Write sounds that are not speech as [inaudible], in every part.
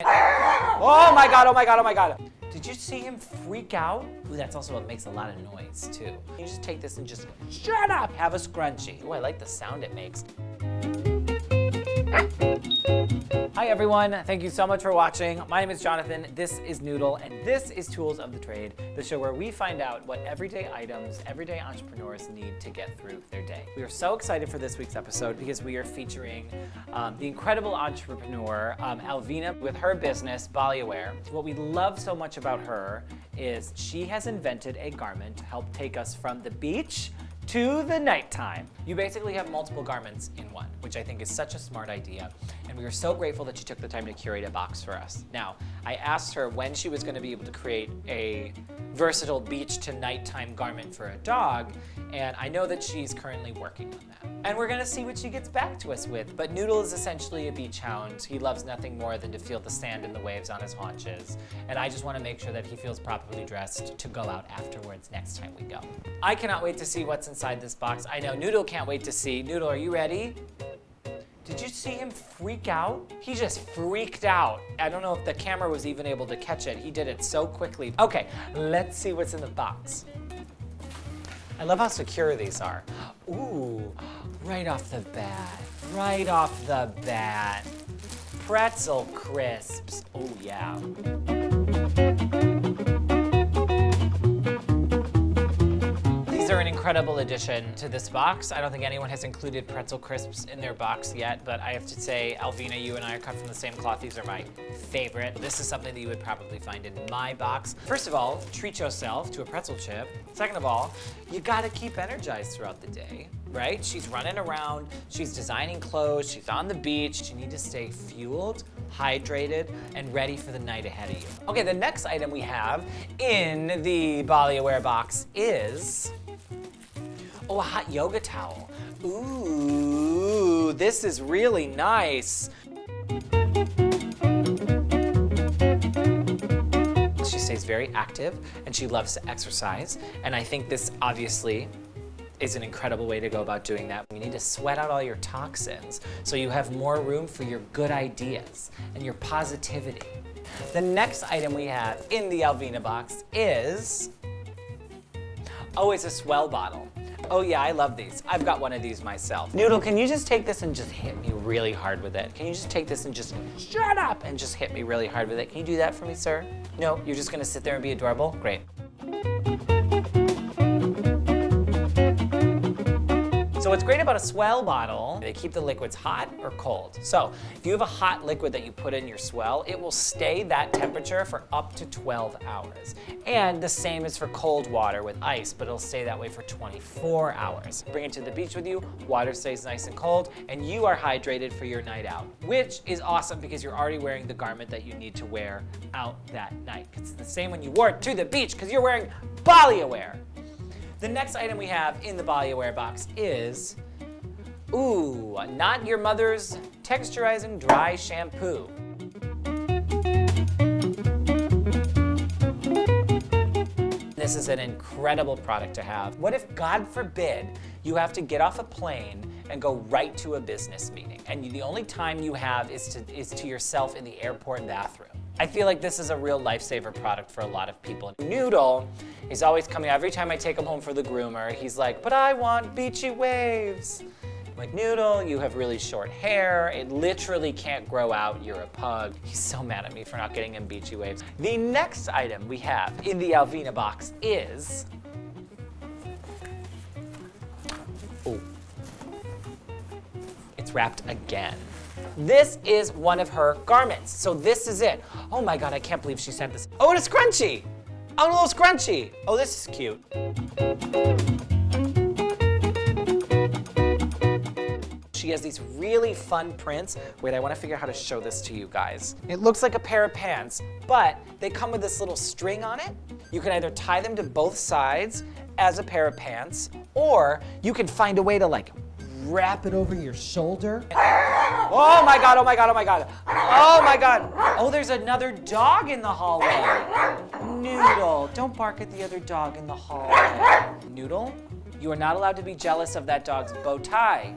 Oh my god, oh my god, oh my god. Did you see him freak out? Ooh, that's also what makes a lot of noise too. You just take this and just shut up, have a scrunchie. Ooh, I like the sound it makes. Hi everyone, thank you so much for watching. My name is Jonathan, this is Noodle, and this is Tools of the Trade, the show where we find out what everyday items everyday entrepreneurs need to get through their day. We are so excited for this week's episode because we are featuring um, the incredible entrepreneur um, Alvina with her business, Baliaware. What we love so much about her is she has invented a garment to help take us from the beach to the nighttime. You basically have multiple garments in one, which I think is such a smart idea. And we are so grateful that she took the time to curate a box for us. Now, I asked her when she was gonna be able to create a versatile beach to nighttime garment for a dog, and I know that she's currently working on that. And we're gonna see what she gets back to us with. But Noodle is essentially a beach hound. He loves nothing more than to feel the sand and the waves on his haunches. And I just wanna make sure that he feels properly dressed to go out afterwards next time we go. I cannot wait to see what's inside this box. I know Noodle can't wait to see. Noodle, are you ready? Did you see him freak out? He just freaked out. I don't know if the camera was even able to catch it. He did it so quickly. Okay, let's see what's in the box. I love how secure these are. Ooh, right off the bat, right off the bat. Pretzel crisps, oh yeah. These are an incredible addition to this box. I don't think anyone has included pretzel crisps in their box yet, but I have to say, Alvina, you and I are cut from the same cloth. These are my favorite. This is something that you would probably find in my box. First of all, treat yourself to a pretzel chip. Second of all, you gotta keep energized throughout the day, right? She's running around, she's designing clothes, she's on the beach. You need to stay fueled, hydrated, and ready for the night ahead of you. Okay, the next item we have in the Baliaware box is Oh, a hot yoga towel. Ooh, this is really nice. She stays very active and she loves to exercise. And I think this obviously is an incredible way to go about doing that. You need to sweat out all your toxins so you have more room for your good ideas and your positivity. The next item we have in the Alvina box is, oh, it's a S'well bottle. Oh yeah, I love these. I've got one of these myself. Noodle, can you just take this and just hit me really hard with it? Can you just take this and just shut up and just hit me really hard with it? Can you do that for me, sir? No, you're just gonna sit there and be adorable? Great. So what's great about a S'well bottle, they keep the liquids hot or cold. So if you have a hot liquid that you put in your S'well, it will stay that temperature for up to 12 hours. And the same is for cold water with ice, but it'll stay that way for 24 hours. Bring it to the beach with you, water stays nice and cold, and you are hydrated for your night out, which is awesome because you're already wearing the garment that you need to wear out that night. It's the same when you wore it to the beach because you're wearing Baliaware. The next item we have in the Baliaware box is, ooh, not your mother's texturizing dry shampoo. This is an incredible product to have. What if, God forbid, you have to get off a plane and go right to a business meeting, and the only time you have is to, is to yourself in the airport bathroom? I feel like this is a real lifesaver product for a lot of people. Noodle is always coming, every time I take him home for the groomer, he's like, but I want beachy waves. I'm like, Noodle, you have really short hair. It literally can't grow out. You're a pug. He's so mad at me for not getting him beachy waves. The next item we have in the Alvina box is, oh, it's wrapped again. This is one of her garments. So this is it. Oh my God, I can't believe she sent this. Oh, and a scrunchie. Oh, a little scrunchie. Oh, this is cute. She has these really fun prints. Wait, I wanna figure out how to show this to you guys. It looks like a pair of pants, but they come with this little string on it. You can either tie them to both sides as a pair of pants, or you can find a way to like wrap it over your shoulder. Oh my God, oh my God, oh my God. Oh my God. Oh, there's another dog in the hallway. Noodle, don't bark at the other dog in the hallway. Noodle, you are not allowed to be jealous of that dog's bow tie.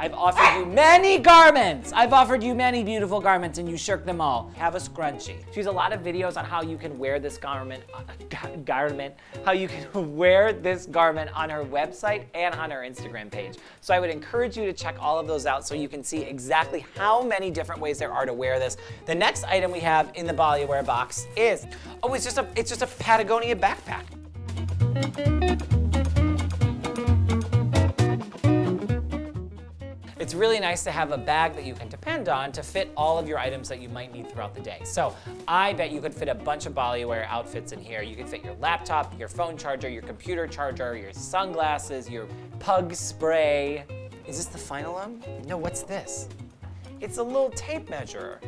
I've offered you many garments. I've offered you many beautiful garments and you shirk them all. Have a scrunchie. She has a lot of videos on how you can wear this garment, [laughs] uh, garment, how you can [laughs] wear this garment on her website and on her Instagram page. So I would encourage you to check all of those out so you can see exactly how many different ways there are to wear this. The next item we have in the Baliaware box is, oh, it's just a, it's just a Patagonia backpack. It's really nice to have a bag that you can depend on to fit all of your items that you might need throughout the day. So I bet you could fit a bunch of Baliaware outfits in here. You could fit your laptop, your phone charger, your computer charger, your sunglasses, your pug spray. Is this the final one? No, what's this? It's a little tape measure.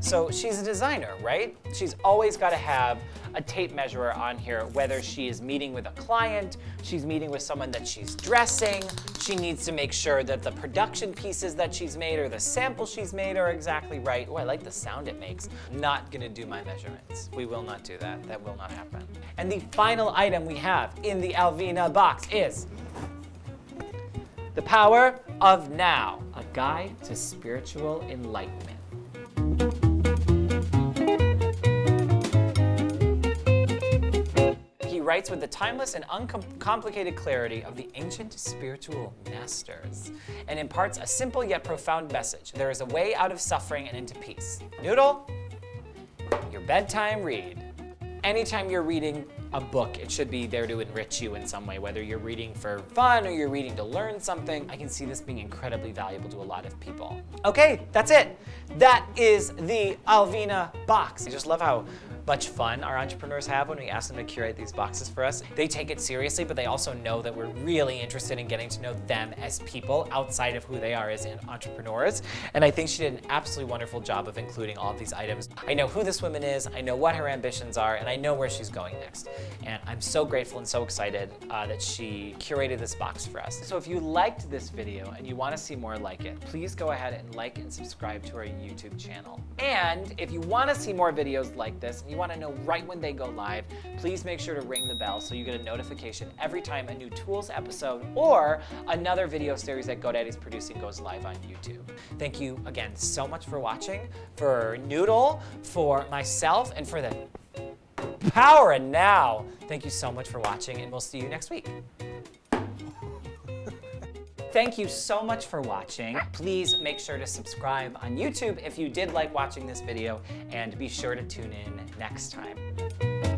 So she's a designer, right? She's always got to have a tape measure on here, whether she is meeting with a client, she's meeting with someone that she's dressing, she needs to make sure that the production pieces that she's made or the sample she's made are exactly right. Oh, I like the sound it makes. Not gonna do my measurements. We will not do that. That will not happen. And the final item we have in the Alvina box is The Power of Now, a guide to spiritual enlightenment. Writes with the timeless and uncomplicated clarity of the ancient spiritual masters and imparts a simple yet profound message. There is a way out of suffering and into peace. Noodle, your bedtime read. Anytime you're reading a book, it should be there to enrich you in some way, whether you're reading for fun or you're reading to learn something. I can see this being incredibly valuable to a lot of people. Okay, that's it. That is the Alvina box. I just love how much fun our entrepreneurs have when we ask them to curate these boxes for us. They take it seriously, but they also know that we're really interested in getting to know them as people outside of who they are as entrepreneurs. And I think she did an absolutely wonderful job of including all of these items. I know who this woman is, I know what her ambitions are, and I know where she's going next. And I'm so grateful and so excited uh, that she curated this box for us. So if you liked this video and you want to see more like it, please go ahead and like and subscribe to our YouTube channel. And if you want to see more videos like this, you want to know right when they go live, please make sure to ring the bell so you get a notification every time a new tools episode or another video series that GoDaddy's producing goes live on YouTube. Thank you again so much for watching, for Noodle, for myself, and for the power and now. Thank you so much for watching and we'll see you next week. Thank you so much for watching. Please make sure to subscribe on YouTube if you did like watching this video and be sure to tune in next time.